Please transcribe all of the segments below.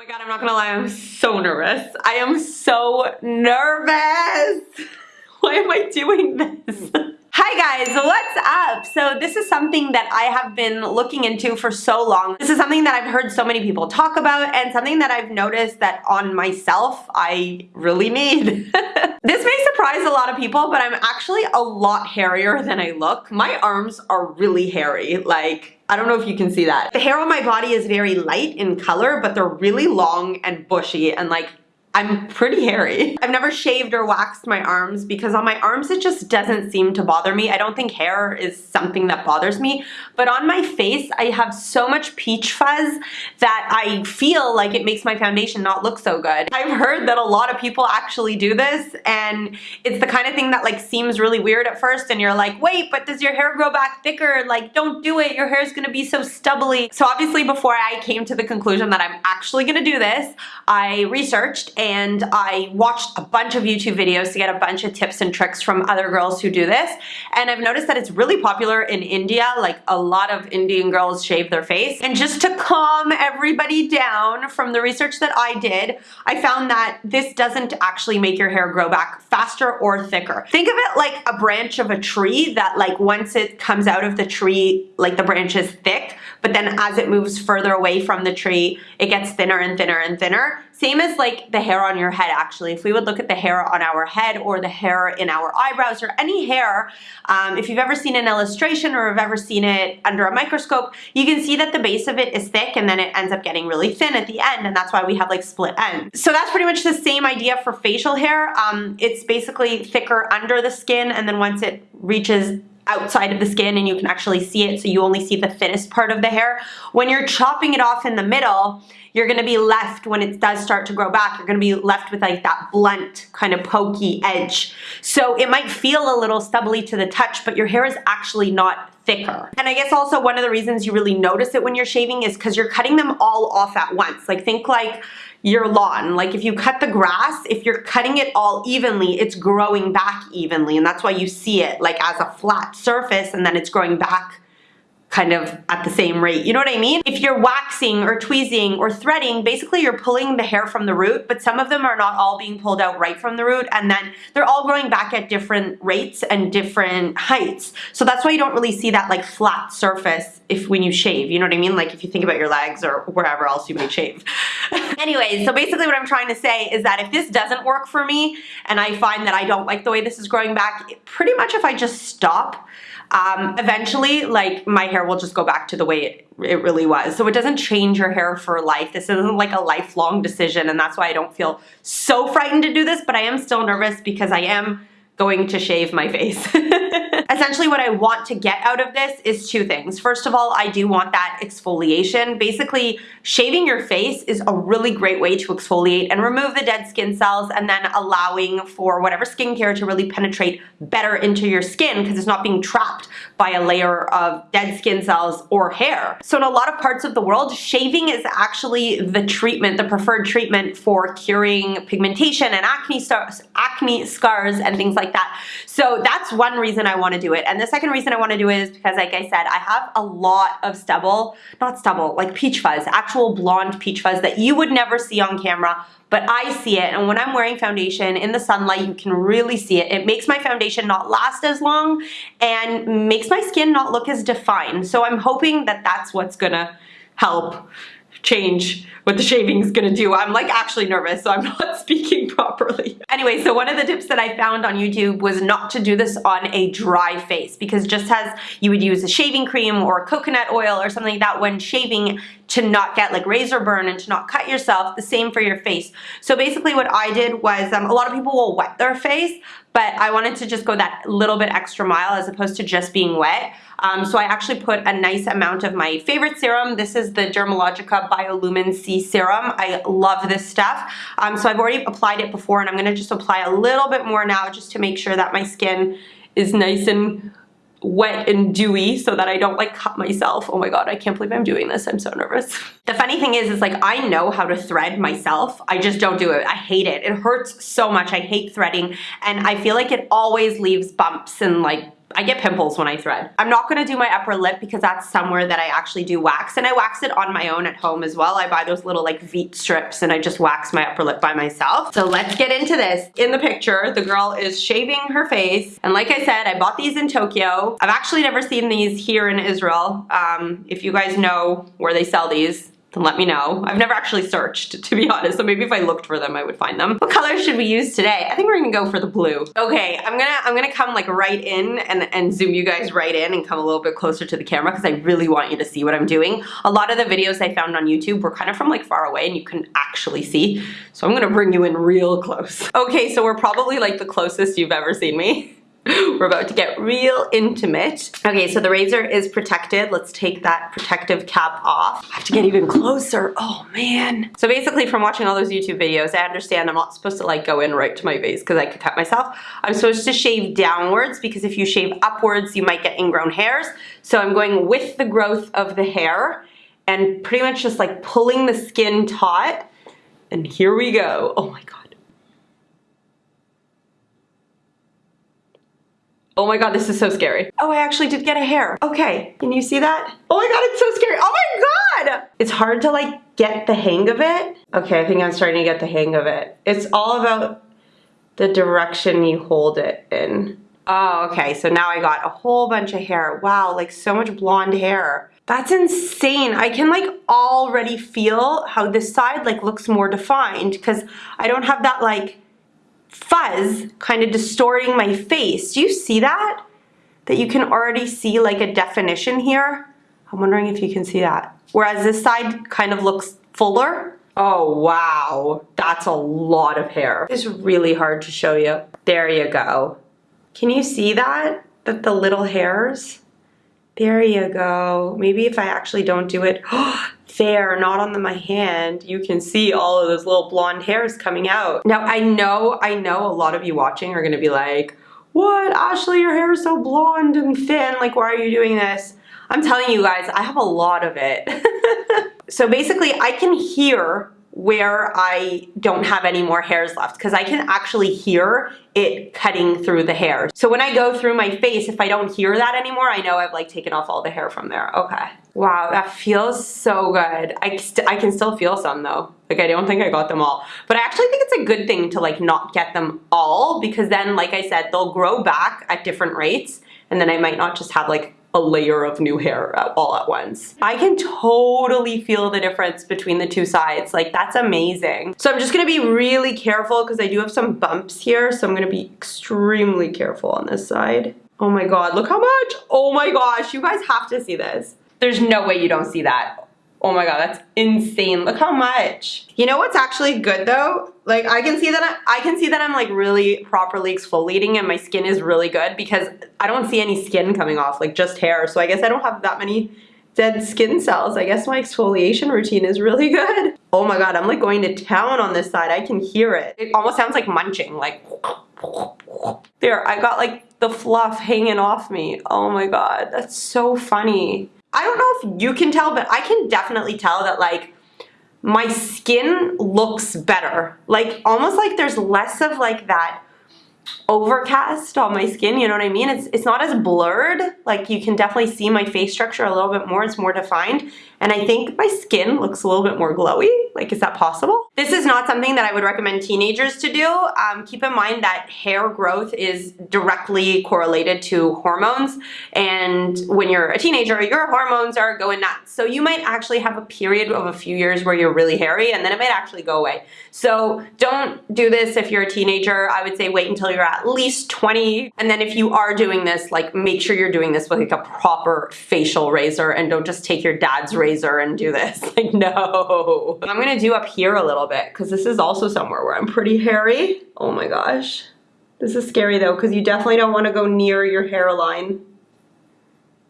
my god, I'm not gonna lie, I'm so nervous. I am so nervous. Why am I doing this? Hi guys, what's up? So this is something that I have been looking into for so long. This is something that I've heard so many people talk about and something that I've noticed that on myself I really need. this may surprise a lot of people, but I'm actually a lot hairier than I look. My arms are really hairy, like I don't know if you can see that. The hair on my body is very light in color, but they're really long and bushy and like I'm pretty hairy. I've never shaved or waxed my arms because on my arms it just doesn't seem to bother me. I don't think hair is something that bothers me, but on my face I have so much peach fuzz that I feel like it makes my foundation not look so good. I've heard that a lot of people actually do this and it's the kind of thing that like seems really weird at first and you're like, wait, but does your hair grow back thicker? Like, don't do it. Your hair is gonna be so stubbly. So obviously before I came to the conclusion that I'm actually gonna do this, I researched and I watched a bunch of YouTube videos to get a bunch of tips and tricks from other girls who do this. And I've noticed that it's really popular in India, like a lot of Indian girls shave their face. And just to calm everybody down from the research that I did, I found that this doesn't actually make your hair grow back faster or thicker. Think of it like a branch of a tree that like once it comes out of the tree, like the branch is thick, but then as it moves further away from the tree, it gets thinner and thinner and thinner. Same as like the hair on your head actually. If we would look at the hair on our head or the hair in our eyebrows or any hair, um, if you've ever seen an illustration or have ever seen it under a microscope, you can see that the base of it is thick and then it ends up getting really thin at the end and that's why we have like split ends. So that's pretty much the same idea for facial hair. Um, it's basically thicker under the skin and then once it reaches outside of the skin and you can actually see it so you only see the thinnest part of the hair. When you're chopping it off in the middle, you're gonna be left, when it does start to grow back, you're gonna be left with like that blunt, kind of pokey edge. So it might feel a little stubbly to the touch, but your hair is actually not thicker. And I guess also one of the reasons you really notice it when you're shaving is because you're cutting them all off at once. Like think like your lawn. Like if you cut the grass, if you're cutting it all evenly, it's growing back evenly. And that's why you see it like as a flat surface and then it's growing back kind of at the same rate. You know what I mean? If you're waxing or tweezing or threading, basically you're pulling the hair from the root, but some of them are not all being pulled out right from the root and then they're all growing back at different rates and different heights. So that's why you don't really see that like flat surface if when you shave, you know what I mean? Like if you think about your legs or wherever else you may shave. Anyways, so basically what I'm trying to say is that if this doesn't work for me and I find that I don't like the way this is growing back, pretty much if I just stop, um, eventually like my hair will just go back to the way it, it really was. So it doesn't change your hair for life. This isn't like a lifelong decision and that's why I don't feel so frightened to do this, but I am still nervous because I am going to shave my face. Essentially what I want to get out of this is two things. First of all, I do want that exfoliation. Basically, shaving your face is a really great way to exfoliate and remove the dead skin cells and then allowing for whatever skincare to really penetrate better into your skin because it's not being trapped by a layer of dead skin cells or hair. So in a lot of parts of the world, shaving is actually the treatment, the preferred treatment for curing pigmentation and acne, acne scars and things like that. So that's one reason I want to do it. And the second reason I want to do it is because, like I said, I have a lot of stubble, not stubble, like peach fuzz, actual blonde peach fuzz that you would never see on camera, but I see it. And when I'm wearing foundation in the sunlight, you can really see it. It makes my foundation not last as long and makes my skin not look as defined. So I'm hoping that that's what's gonna help change what the shaving is gonna do. I'm like actually nervous, so I'm not speaking properly. Anyway, so one of the tips that I found on YouTube was not to do this on a dry face because just as you would use a shaving cream or coconut oil or something like that when shaving to not get like razor burn and to not cut yourself, the same for your face. So basically what I did was, um, a lot of people will wet their face, but I wanted to just go that little bit extra mile as opposed to just being wet. Um, so I actually put a nice amount of my favorite serum. This is the Dermalogica Biolumin C Serum. I love this stuff. Um, so I've already applied it before and I'm gonna just apply a little bit more now just to make sure that my skin is nice and wet and dewy so that I don't like cut myself. Oh my god, I can't believe I'm doing this. I'm so nervous. The funny thing is, is like I know how to thread myself. I just don't do it. I hate it. It hurts so much. I hate threading and I feel like it always leaves bumps and like I get pimples when I thread. I'm not gonna do my upper lip because that's somewhere that I actually do wax and I wax it on my own at home as well. I buy those little like Veet strips and I just wax my upper lip by myself. So let's get into this. In the picture, the girl is shaving her face and like I said, I bought these in Tokyo. I've actually never seen these here in Israel. Um, if you guys know where they sell these, then let me know. I've never actually searched, to be honest, so maybe if I looked for them, I would find them. What color should we use today? I think we're gonna go for the blue. Okay, I'm gonna I'm gonna come like right in and, and zoom you guys right in and come a little bit closer to the camera because I really want you to see what I'm doing. A lot of the videos I found on YouTube were kind of from like far away and you couldn't actually see, so I'm gonna bring you in real close. Okay, so we're probably like the closest you've ever seen me. We're about to get real intimate. Okay, so the razor is protected. Let's take that protective cap off. I have to get even closer. Oh man. So basically from watching all those YouTube videos, I understand I'm not supposed to like go in right to my face because I could cut myself. I'm supposed to shave downwards because if you shave upwards, you might get ingrown hairs. So I'm going with the growth of the hair and pretty much just like pulling the skin taut. And here we go. Oh my God. Oh my god, this is so scary. Oh, I actually did get a hair. Okay, can you see that? Oh my god, it's so scary. Oh my god! It's hard to like get the hang of it. Okay, I think I'm starting to get the hang of it. It's all about the direction you hold it in. Oh, okay, so now I got a whole bunch of hair. Wow, like so much blonde hair. That's insane. I can like already feel how this side like looks more defined because I don't have that like fuzz kind of distorting my face. Do you see that? That you can already see like a definition here? I'm wondering if you can see that. Whereas this side kind of looks fuller. Oh, wow. That's a lot of hair. It's really hard to show you. There you go. Can you see that? That the little hairs? There you go. Maybe if I actually don't do it, there, not on the, my hand, you can see all of those little blonde hairs coming out. Now, I know, I know a lot of you watching are gonna be like, what, Ashley, your hair is so blonde and thin, like, why are you doing this? I'm telling you guys, I have a lot of it. so basically, I can hear where I don't have any more hairs left because I can actually hear it cutting through the hair. So when I go through my face, if I don't hear that anymore, I know I've like taken off all the hair from there. Okay. Wow, that feels so good. I, I can still feel some though. Like I don't think I got them all. But I actually think it's a good thing to like not get them all because then like I said, they'll grow back at different rates and then I might not just have like a layer of new hair all at once. I can totally feel the difference between the two sides. Like that's amazing. So I'm just gonna be really careful because I do have some bumps here. So I'm gonna be extremely careful on this side. Oh my God, look how much. Oh my gosh, you guys have to see this. There's no way you don't see that. Oh my god, that's insane. Look how much. You know what's actually good though? Like I can see that I, I, can see that I'm like really properly exfoliating and my skin is really good because I don't see any skin coming off, like just hair. So I guess I don't have that many dead skin cells. I guess my exfoliation routine is really good. Oh my god, I'm like going to town on this side. I can hear it. It almost sounds like munching, like there, I got like the fluff hanging off me. Oh my god, that's so funny. I don't know if you can tell, but I can definitely tell that like my skin looks better. Like almost like there's less of like that overcast on my skin, you know what I mean? It's, it's not as blurred, like you can definitely see my face structure a little bit more, it's more defined, and I think my skin looks a little bit more glowy. Like, is that possible? This is not something that I would recommend teenagers to do. Um, keep in mind that hair growth is directly correlated to hormones, and when you're a teenager, your hormones are going nuts. So you might actually have a period of a few years where you're really hairy, and then it might actually go away. So don't do this if you're a teenager. I would say wait until you're at least 20. And then if you are doing this, like make sure you're doing this with like a proper facial razor and don't just take your dad's razor and do this. Like no. I'm gonna do up here a little bit because this is also somewhere where I'm pretty hairy. Oh my gosh. This is scary though because you definitely don't want to go near your hairline.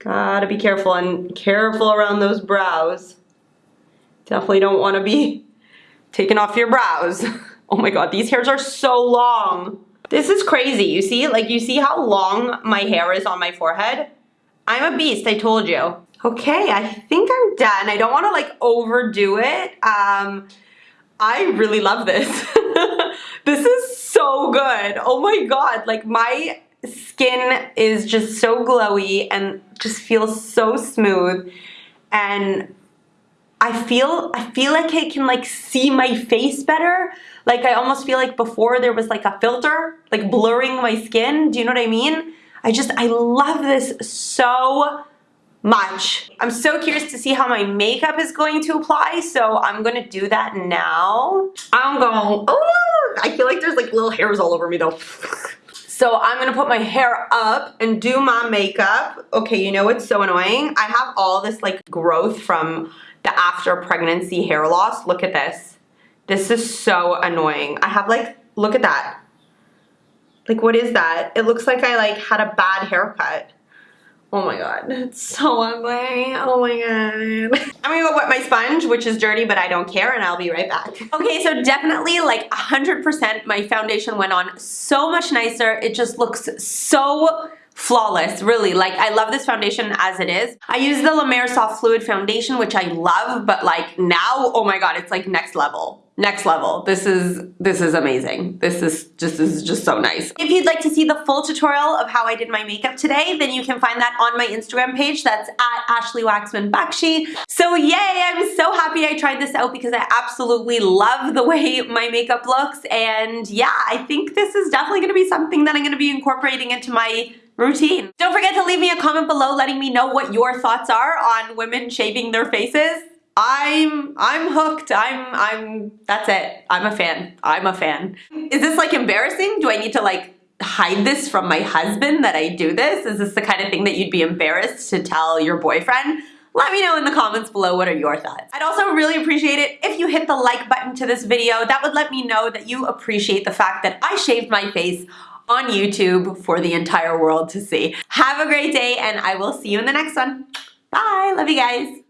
Gotta be careful and careful around those brows. Definitely don't want to be taking off your brows. Oh my god, these hairs are so long. This is crazy. You see, like you see how long my hair is on my forehead? I'm a beast, I told you. Okay, I think I'm done. I don't want to like overdo it. Um, I really love this. this is so good. Oh my God, like my skin is just so glowy and just feels so smooth and I feel I feel like I can like see my face better. Like I almost feel like before there was like a filter like blurring my skin. Do you know what I mean? I just I love this so much. I'm so curious to see how my makeup is going to apply, so I'm gonna do that now. I'm going, oh, I feel like there's like little hairs all over me though. So I'm gonna put my hair up and do my makeup. Okay, you know what's so annoying? I have all this like growth from the after pregnancy hair loss. Look at this. This is so annoying. I have like, look at that. Like what is that? It looks like I like had a bad haircut. Oh my god, it's so ugly. Oh my god. I'm gonna go wet my sponge, which is dirty, but I don't care, and I'll be right back. Okay, so definitely like 100% my foundation went on so much nicer. It just looks so flawless, really. Like, I love this foundation as it is. I use the La Mer Soft Fluid Foundation, which I love, but like now, oh my god, it's like next level next level. This is this is amazing. This is just this is just so nice. If you'd like to see the full tutorial of how I did my makeup today, then you can find that on my Instagram page. That's at Ashley Waxman Bakshi. So yay, I'm so happy I tried this out because I absolutely love the way my makeup looks. And yeah, I think this is definitely gonna be something that I'm gonna be incorporating into my routine. Don't forget to leave me a comment below letting me know what your thoughts are on women shaving their faces. I'm I'm hooked. I'm I'm that's it. I'm a fan. I'm a fan. Is this like embarrassing? Do I need to like hide this from my husband that I do this? Is this the kind of thing that you'd be embarrassed to tell your boyfriend? Let me know in the comments below what are your thoughts. I'd also really appreciate it if you hit the like button to this video. That would let me know that you appreciate the fact that I shaved my face on YouTube for the entire world to see. Have a great day and I will see you in the next one. Bye, love you guys.